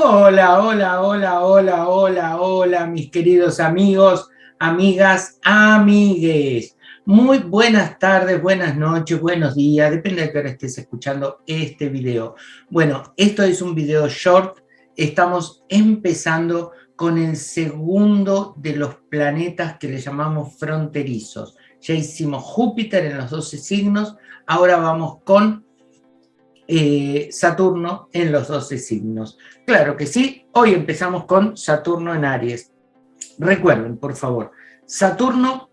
Hola, hola, hola, hola, hola, hola, mis queridos amigos, amigas, amigues. Muy buenas tardes, buenas noches, buenos días, depende de qué hora estés escuchando este video. Bueno, esto es un video short, estamos empezando con el segundo de los planetas que le llamamos fronterizos. Ya hicimos Júpiter en los 12 signos, ahora vamos con eh, Saturno en los 12 signos. Claro que sí, hoy empezamos con Saturno en Aries. Recuerden, por favor, Saturno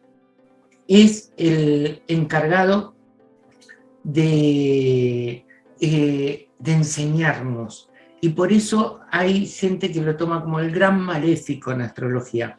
es el encargado de, eh, de enseñarnos y por eso hay gente que lo toma como el gran maléfico en astrología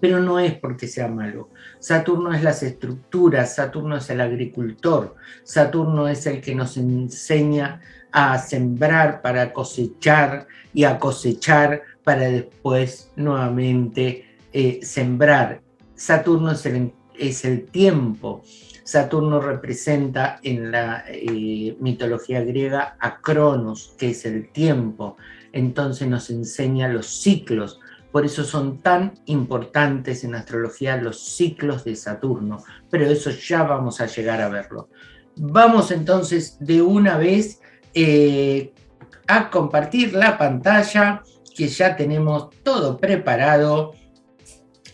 pero no es porque sea malo. Saturno es las estructuras, Saturno es el agricultor, Saturno es el que nos enseña a sembrar para cosechar y a cosechar para después nuevamente eh, sembrar. Saturno es el, es el, tiempo. Saturno representa en la eh, mitología griega a Cronos, que es el tiempo. Entonces nos enseña los ciclos, por eso son tan importantes en astrología los ciclos de Saturno, pero eso ya vamos a llegar a verlo. Vamos entonces de una vez eh, a compartir la pantalla, que ya tenemos todo preparado,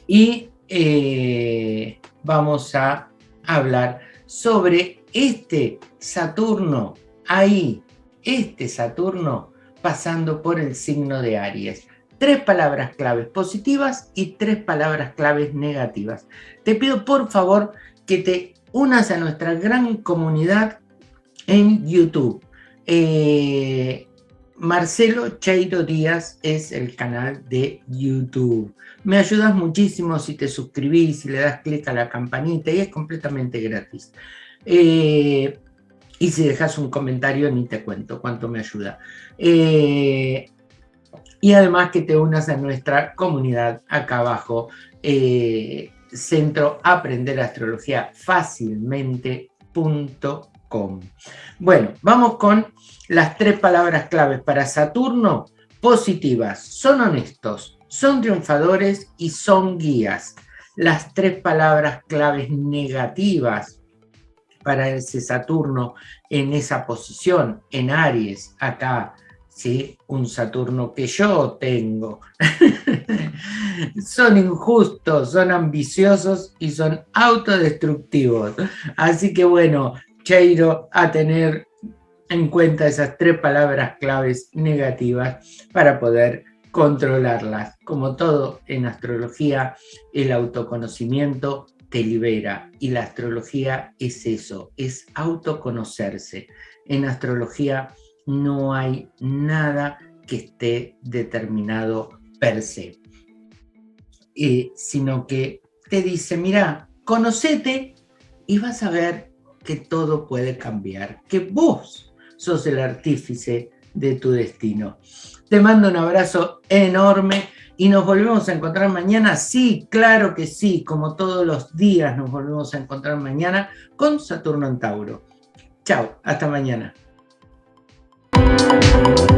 y eh, vamos a hablar sobre este Saturno, ahí, este Saturno pasando por el signo de Aries tres palabras claves positivas y tres palabras claves negativas. Te pido por favor que te unas a nuestra gran comunidad en YouTube. Eh, Marcelo Cheiro Díaz es el canal de YouTube. Me ayudas muchísimo si te suscribís, si le das clic a la campanita y es completamente gratis. Eh, y si dejas un comentario ni te cuento cuánto me ayuda. Eh, y además que te unas a nuestra comunidad acá abajo, eh, Centro Aprender Astrología Fácilmente.com. Bueno, vamos con las tres palabras claves para Saturno, positivas, son honestos, son triunfadores y son guías. Las tres palabras claves negativas para ese Saturno en esa posición, en Aries, acá, ¿sí? un Saturno que yo tengo. son injustos, son ambiciosos y son autodestructivos. Así que bueno, Cheiro, a tener en cuenta esas tres palabras claves negativas para poder controlarlas. Como todo en astrología, el autoconocimiento te libera y la astrología es eso, es autoconocerse. En astrología no hay nada que esté determinado per se, eh, sino que te dice, mira, conocete y vas a ver que todo puede cambiar, que vos sos el artífice de tu destino. Te mando un abrazo enorme y nos volvemos a encontrar mañana. Sí, claro que sí, como todos los días nos volvemos a encontrar mañana con Saturno en Tauro. Chao, hasta mañana. Thank you.